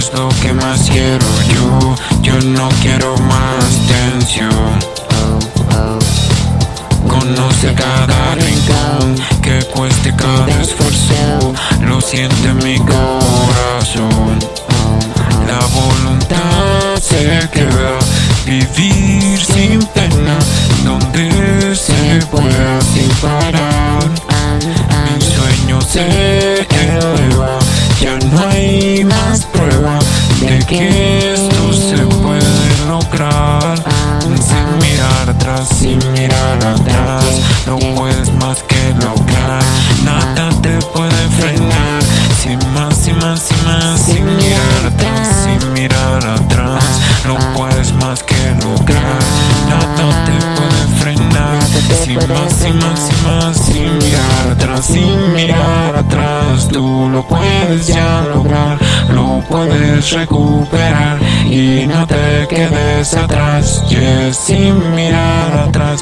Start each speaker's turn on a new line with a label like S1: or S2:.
S1: es lo que más quiero yo. Yo no quiero más tensión. Conoce cada rincón Que cueste cada esfuerzo. Lo siente mi corazón. La voluntad se queda. Vivir sin pena Donde se pueda sin parar. Mi sueño se que esto se puede lograr Sin mirar atrás, sin mirar atrás. No puedes más que lograr. Nada te puede frenar. Sin más, sin más, sin más Sin mirar atrás, sin mirar atrás. No puedes más que lograr. Nada te puede frenar. Sin más, sin más, sin más Sin mirar atrás, sin mirar atrás. Tú lo puedes ya lograr Puedes recuperar Y no te quedes atrás. Yes, sin mirar atrás